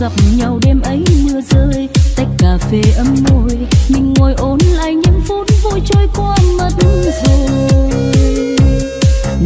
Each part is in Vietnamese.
gặp nhau đêm ấy mưa rơi, tách cà phê ấm môi. Mình ngồi ôn lại những phút vui trôi qua mất rồi.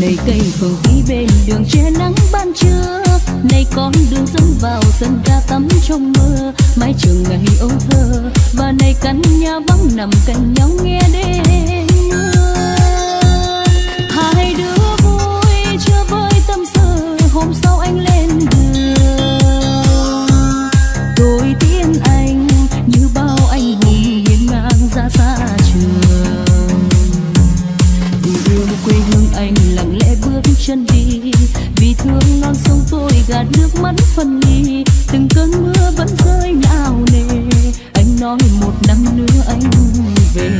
Này cây phường vĩ bên đường che nắng ban trưa này con đường dẫn vào sân ca tắm trong mưa. Mái trường ngày âu thơ, và này căn nhà vắng nằm cạnh nhau nghe đêm mưa. Hai đứa trong tôi gạt nước mắt phân ly. Từng cơn mưa vẫn rơi nào nề. Anh nói một năm nữa anh về.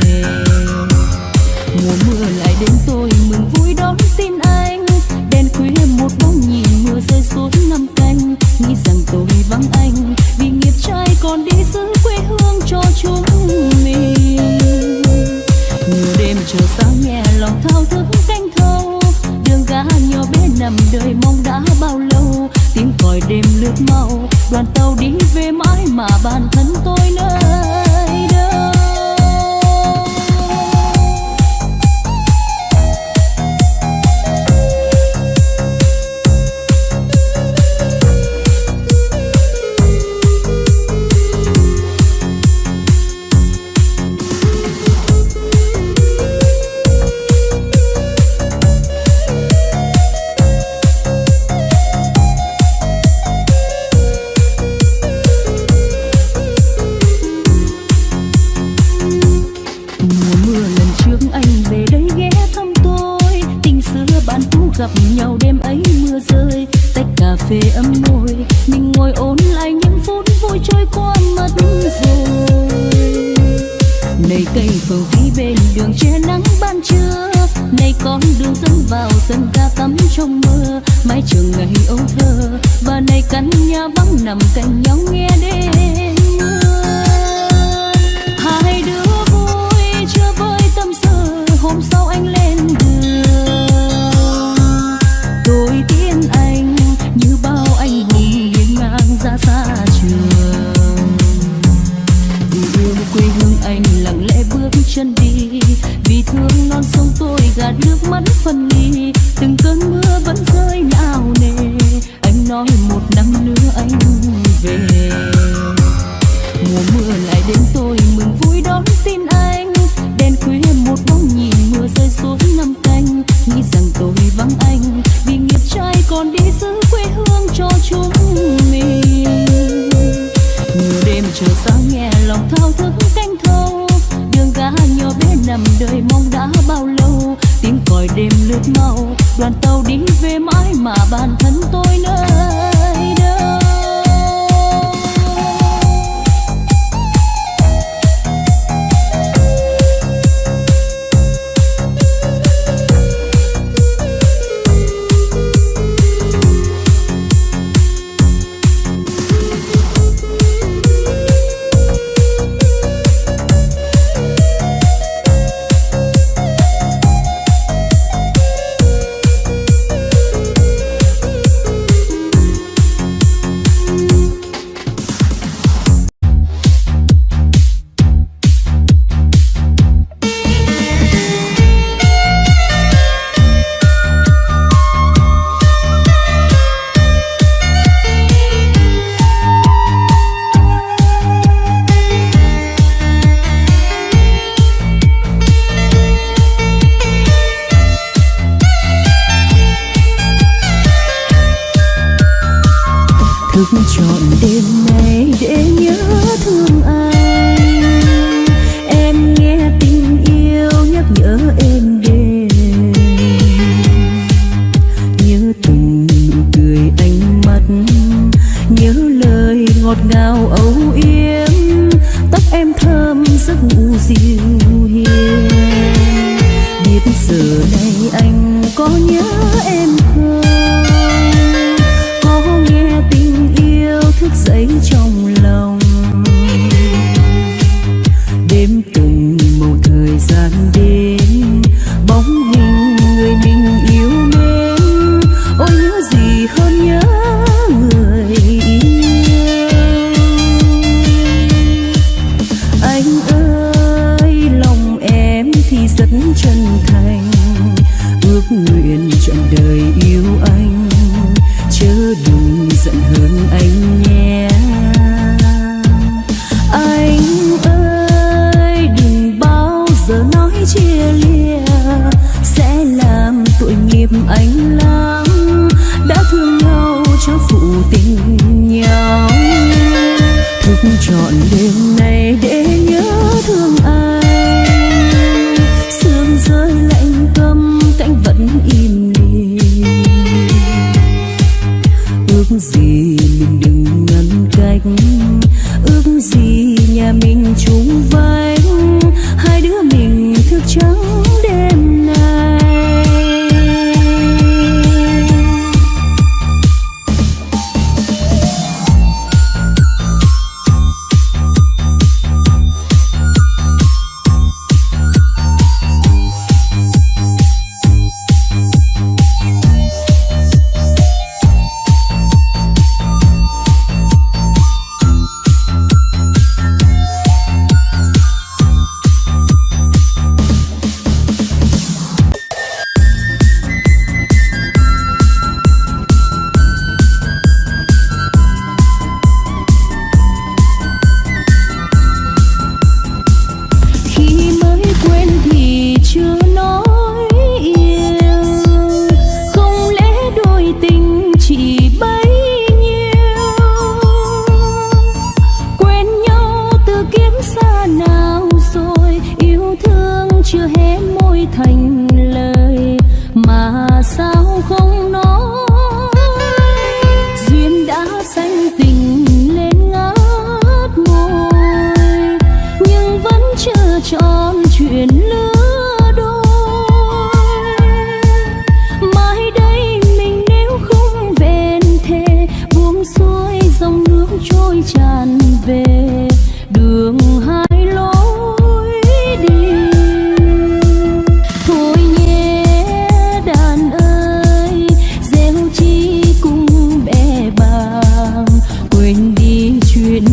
Mùa mưa lại đến tôi mừng vui đón tin anh. Đèn khuya một bóng nhìn mưa rơi xuống năm canh. Nghĩ rằng tôi vắng anh, vì nghiệp trai còn đi giữ quê hương cho chúng mình. Nhiều đêm chờ sáng nhẹ lòng thao thức canh thâu đường gã nhỏ bên nằm đời mong đã bao lâu. Tiếng còi đêm lướt mau, đoàn tàu đi về mãi mà bản thân tôi nơi vắng nằm cạnh nhau nghe đêm nhớ lời ngọt ngào âu yếm.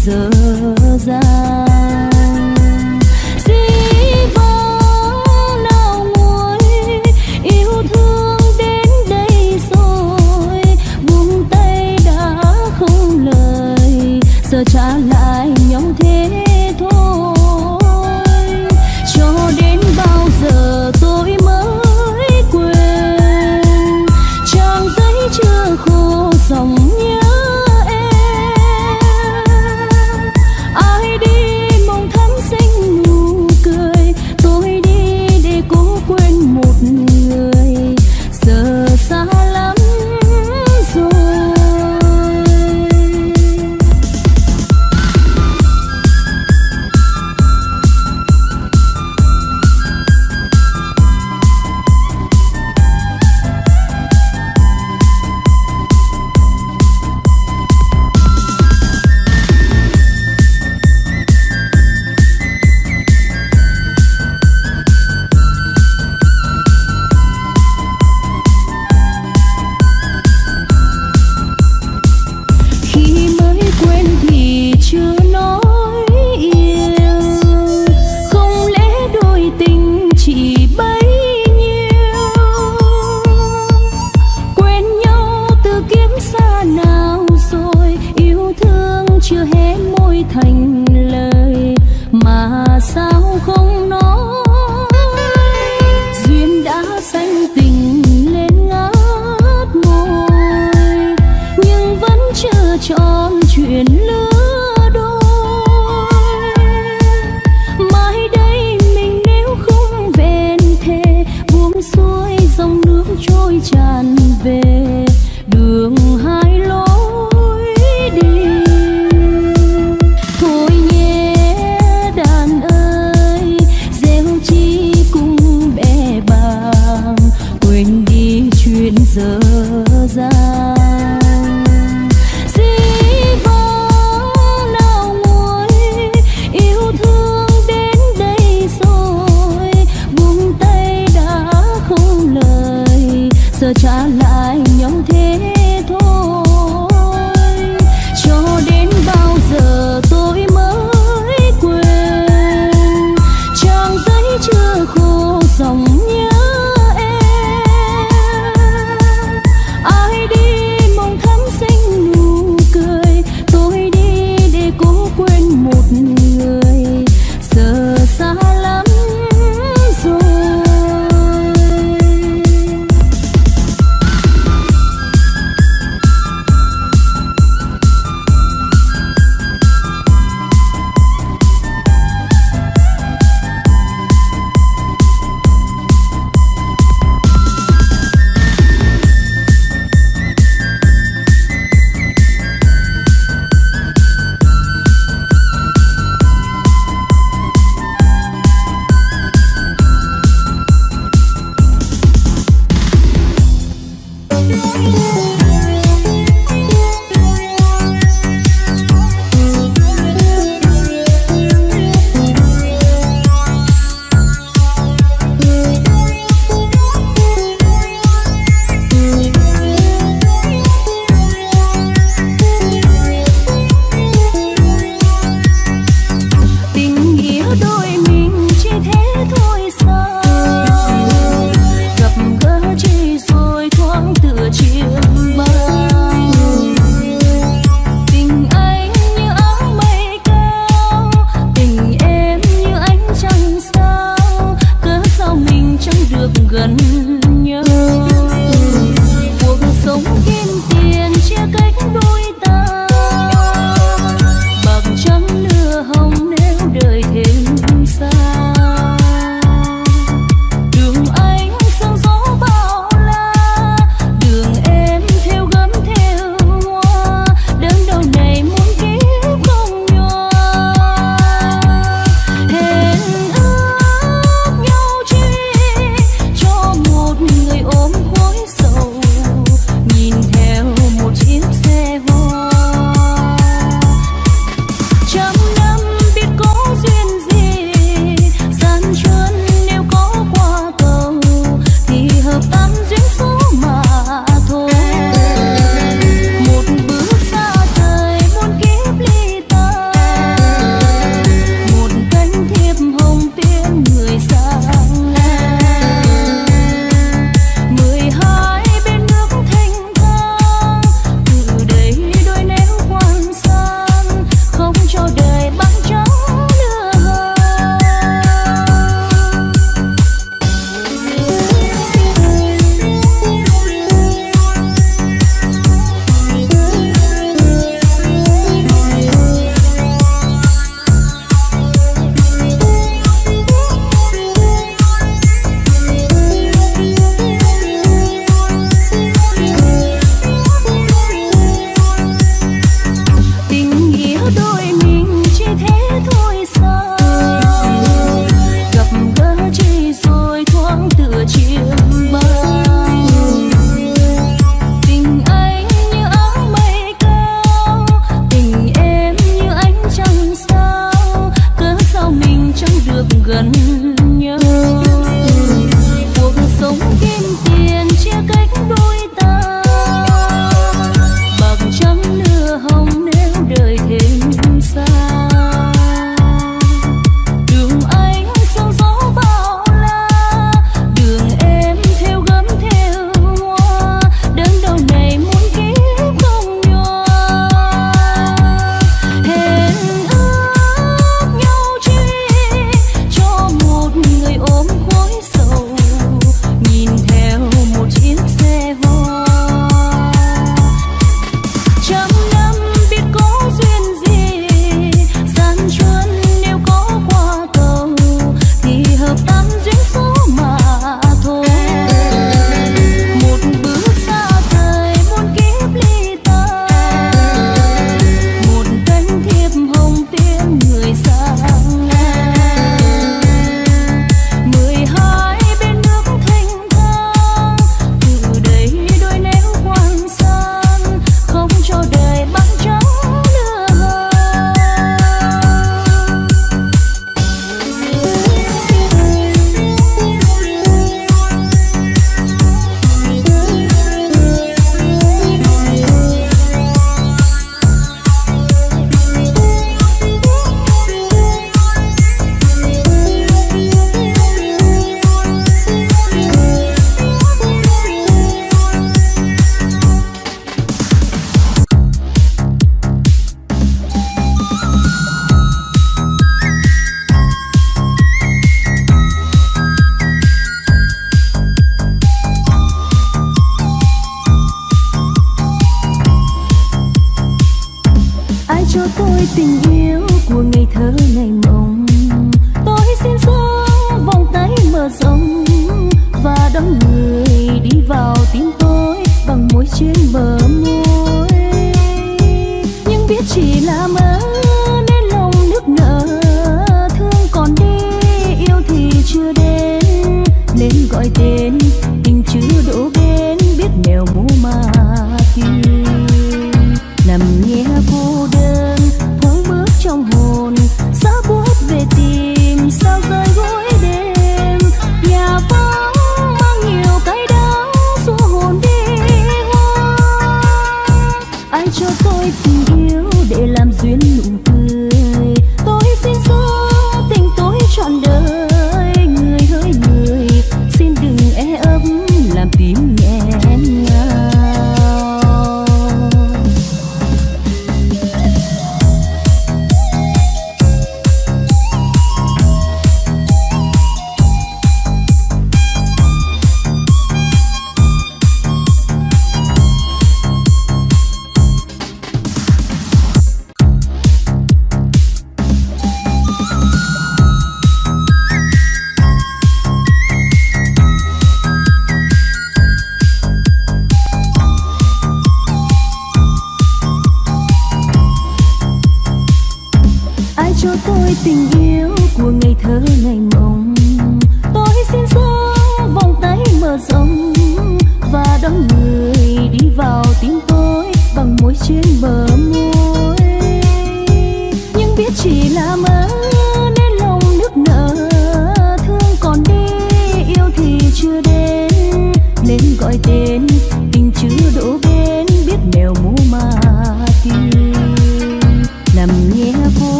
So.